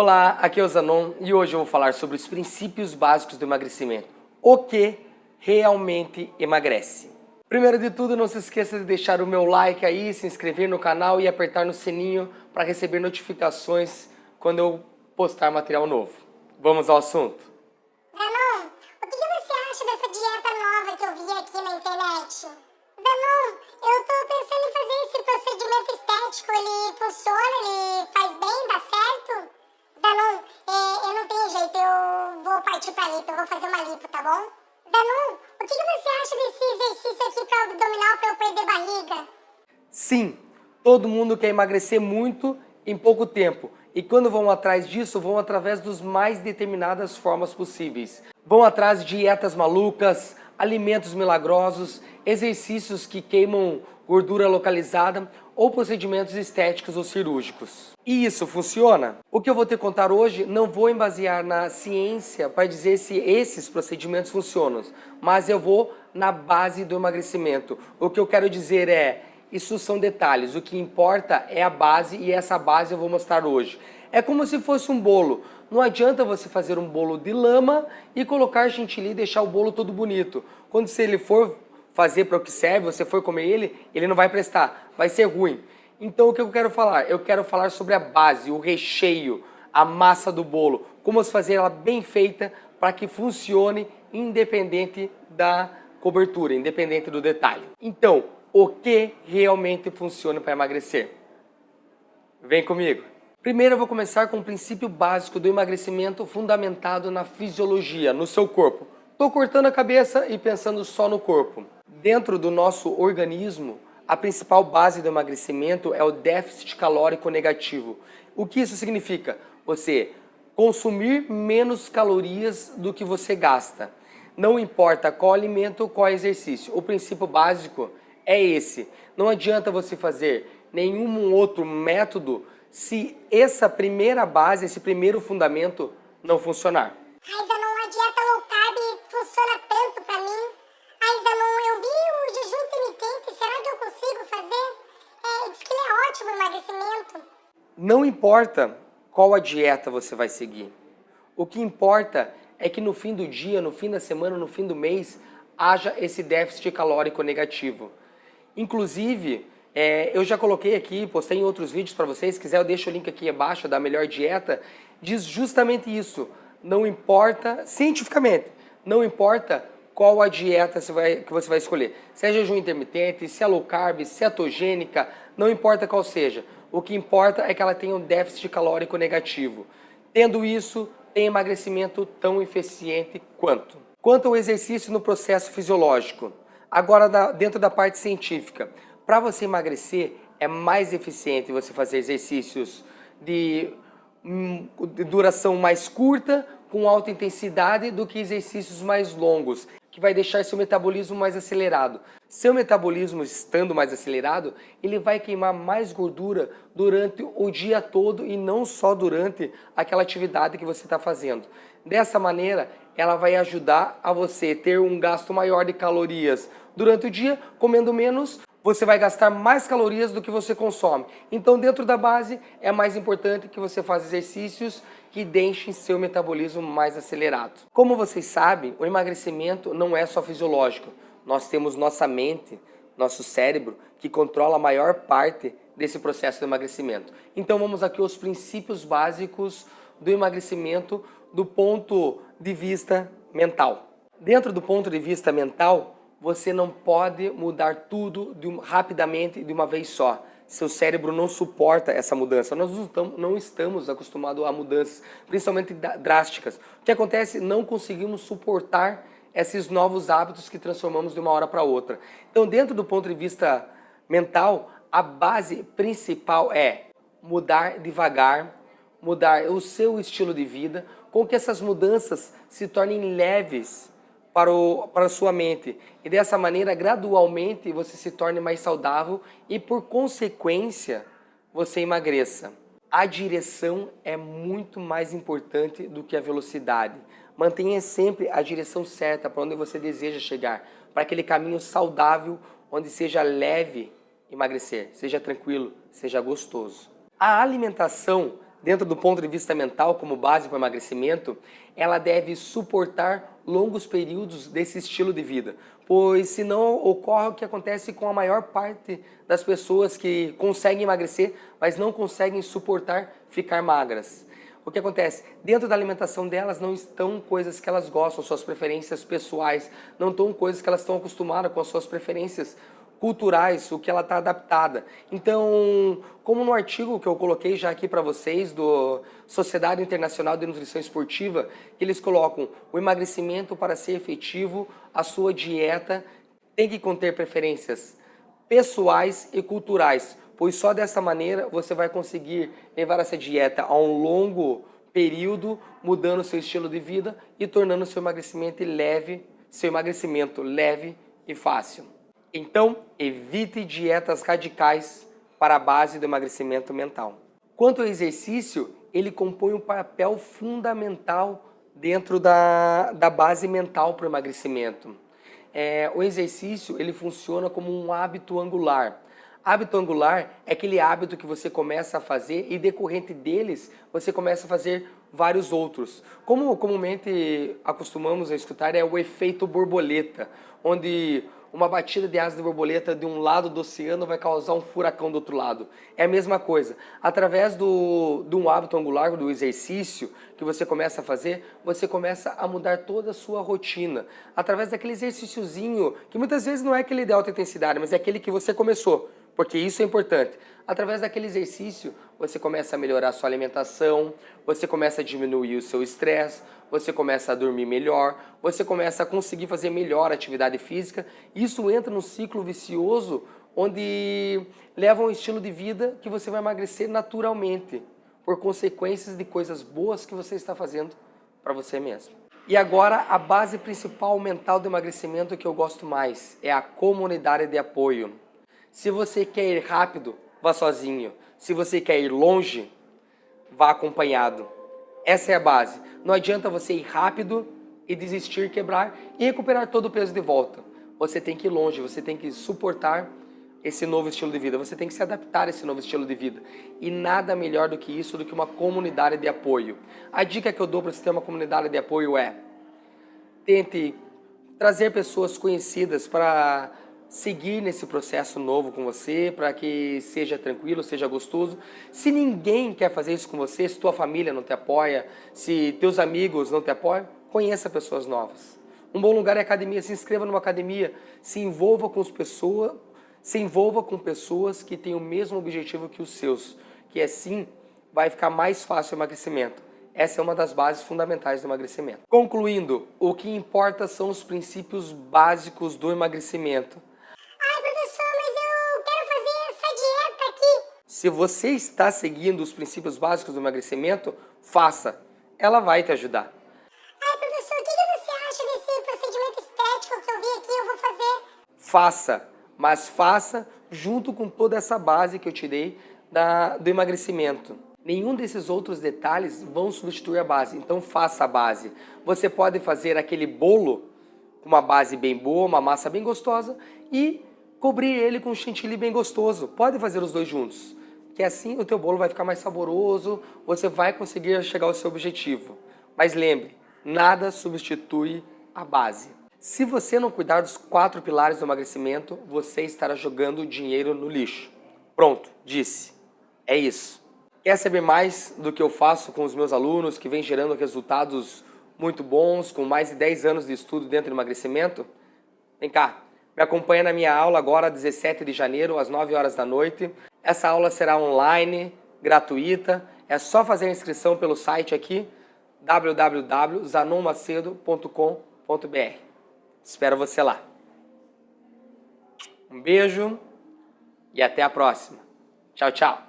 Olá, aqui é o Zanon e hoje eu vou falar sobre os princípios básicos do emagrecimento. O que realmente emagrece? Primeiro de tudo, não se esqueça de deixar o meu like aí, se inscrever no canal e apertar no sininho para receber notificações quando eu postar material novo. Vamos ao assunto. Que, que você acha desse exercício aqui para abdominal para eu perder barriga? Sim, todo mundo quer emagrecer muito em pouco tempo. E quando vão atrás disso, vão através dos mais determinadas formas possíveis. Vão atrás de dietas malucas, alimentos milagrosos, exercícios que queimam gordura localizada ou procedimentos estéticos ou cirúrgicos. E isso funciona? O que eu vou te contar hoje não vou embasear na ciência para dizer se esses procedimentos funcionam, mas eu vou na base do emagrecimento. O que eu quero dizer é, isso são detalhes, o que importa é a base e essa base eu vou mostrar hoje. É como se fosse um bolo. Não adianta você fazer um bolo de lama e colocar chantilly e deixar o bolo todo bonito. Quando se ele for fazer para o que serve, você for comer ele, ele não vai prestar, vai ser ruim. Então o que eu quero falar? Eu quero falar sobre a base, o recheio, a massa do bolo, como fazer ela bem feita para que funcione independente da cobertura, independente do detalhe. Então, o que realmente funciona para emagrecer? Vem comigo! Primeiro eu vou começar com o princípio básico do emagrecimento fundamentado na fisiologia, no seu corpo. Estou cortando a cabeça e pensando só no corpo. Dentro do nosso organismo, a principal base do emagrecimento é o déficit calórico negativo. O que isso significa? Você consumir menos calorias do que você gasta. Não importa qual alimento ou qual exercício. O princípio básico é esse. Não adianta você fazer nenhum outro método se essa primeira base, esse primeiro fundamento não funcionar. Mas não a dieta low carb funciona tanto para mim. Ainda não, eu vi o jejum intermitente, será que eu consigo fazer? É, diz que ele é ótimo no emagrecimento. Não importa qual a dieta você vai seguir. O que importa é que no fim do dia, no fim da semana, no fim do mês, haja esse déficit calórico negativo. Inclusive, é, eu já coloquei aqui, postei em outros vídeos para vocês, se quiser eu deixo o link aqui abaixo da melhor dieta, diz justamente isso. Não importa, cientificamente, não importa qual a dieta você vai, que você vai escolher. Se é jejum intermitente, se é low carb, se é cetogênica, não importa qual seja. O que importa é que ela tenha um déficit calórico negativo. Tendo isso, tem emagrecimento tão eficiente quanto. Quanto ao exercício no processo fisiológico, agora dentro da parte científica, para você emagrecer é mais eficiente você fazer exercícios de, hum, de duração mais curta, com alta intensidade, do que exercícios mais longos que vai deixar seu metabolismo mais acelerado. Seu metabolismo estando mais acelerado, ele vai queimar mais gordura durante o dia todo e não só durante aquela atividade que você está fazendo. Dessa maneira, ela vai ajudar a você ter um gasto maior de calorias durante o dia, comendo menos, você vai gastar mais calorias do que você consome. Então, dentro da base, é mais importante que você faça exercícios que deixem seu metabolismo mais acelerado. Como vocês sabem, o emagrecimento não é só fisiológico. Nós temos nossa mente, nosso cérebro, que controla a maior parte desse processo de emagrecimento. Então vamos aqui aos princípios básicos do emagrecimento do ponto de vista mental. Dentro do ponto de vista mental, você não pode mudar tudo de um, rapidamente de uma vez só. Seu cérebro não suporta essa mudança. Nós não estamos, acostumados a mudanças, principalmente drásticas. O que acontece? Não conseguimos suportar esses novos hábitos que transformamos de uma hora para outra. Então, dentro do ponto de vista mental, a base principal é mudar devagar, mudar o seu estilo de vida, com que essas mudanças se tornem leves para, o, para a sua mente. E dessa maneira, gradualmente, você se torne mais saudável e, por consequência, você emagreça. A direção é muito mais importante do que a velocidade. Mantenha sempre a direção certa para onde você deseja chegar, para aquele caminho saudável, onde seja leve emagrecer, seja tranquilo, seja gostoso. A alimentação dentro do ponto de vista mental, como base para o emagrecimento, ela deve suportar longos períodos desse estilo de vida, pois senão ocorre o que acontece com a maior parte das pessoas que conseguem emagrecer, mas não conseguem suportar ficar magras. O que acontece? Dentro da alimentação delas não estão coisas que elas gostam, suas preferências pessoais, não estão coisas que elas estão acostumadas com as suas preferências culturais, o que ela está adaptada. Então, como no artigo que eu coloquei já aqui para vocês, do Sociedade Internacional de Nutrição Esportiva, eles colocam o emagrecimento para ser efetivo, a sua dieta tem que conter preferências pessoais e culturais, pois só dessa maneira você vai conseguir levar essa dieta a um longo período, mudando seu estilo de vida e tornando seu emagrecimento leve, seu emagrecimento leve e fácil. Então, evite dietas radicais para a base do emagrecimento mental. Quanto ao exercício, ele compõe um papel fundamental dentro da, da base mental para o emagrecimento. É, o exercício ele funciona como um hábito angular. Hábito angular é aquele hábito que você começa a fazer e decorrente deles você começa a fazer vários outros. Como comumente acostumamos a escutar é o efeito borboleta, onde uma batida de asa de borboleta de um lado do oceano vai causar um furacão do outro lado. É a mesma coisa. Através do, de um hábito angular, do exercício que você começa a fazer, você começa a mudar toda a sua rotina. Através daquele exercíciozinho, que muitas vezes não é aquele de alta intensidade, mas é aquele que você começou porque isso é importante. Através daquele exercício, você começa a melhorar a sua alimentação, você começa a diminuir o seu estresse, você começa a dormir melhor, você começa a conseguir fazer melhor atividade física. Isso entra num ciclo vicioso onde leva um estilo de vida que você vai emagrecer naturalmente, por consequências de coisas boas que você está fazendo para você mesmo. E agora, a base principal mental do emagrecimento que eu gosto mais é a comunidade de apoio. Se você quer ir rápido, vá sozinho. Se você quer ir longe, vá acompanhado. Essa é a base. Não adianta você ir rápido e desistir, quebrar e recuperar todo o peso de volta. Você tem que ir longe, você tem que suportar esse novo estilo de vida, você tem que se adaptar a esse novo estilo de vida. E nada melhor do que isso, do que uma comunidade de apoio. A dica que eu dou para você ter uma comunidade de apoio é tente trazer pessoas conhecidas para seguir nesse processo novo com você, para que seja tranquilo, seja gostoso. Se ninguém quer fazer isso com você, se tua família não te apoia, se teus amigos não te apoiam, conheça pessoas novas. Um bom lugar é academia, se inscreva numa academia, se envolva com as pessoas, se envolva com pessoas que têm o mesmo objetivo que os seus, que assim vai ficar mais fácil o emagrecimento. Essa é uma das bases fundamentais do emagrecimento. Concluindo, o que importa são os princípios básicos do emagrecimento Se você está seguindo os princípios básicos do emagrecimento, faça. Ela vai te ajudar. Ai, professor, o que você acha desse procedimento estético que eu vi aqui? Eu vou fazer. Faça, mas faça junto com toda essa base que eu te dei da, do emagrecimento. Nenhum desses outros detalhes vão substituir a base, então faça a base. Você pode fazer aquele bolo com uma base bem boa, uma massa bem gostosa e cobrir ele com um chantilly bem gostoso. Pode fazer os dois juntos que assim o teu bolo vai ficar mais saboroso, você vai conseguir chegar ao seu objetivo. Mas lembre, nada substitui a base. Se você não cuidar dos quatro pilares do emagrecimento, você estará jogando dinheiro no lixo. Pronto, disse. É isso. Quer saber mais do que eu faço com os meus alunos que vem gerando resultados muito bons, com mais de 10 anos de estudo dentro do emagrecimento? Vem cá, me acompanha na minha aula agora, 17 de janeiro, às 9 horas da noite. Essa aula será online, gratuita. É só fazer a inscrição pelo site aqui, www.zanonmacedo.com.br. Espero você lá. Um beijo e até a próxima. Tchau, tchau.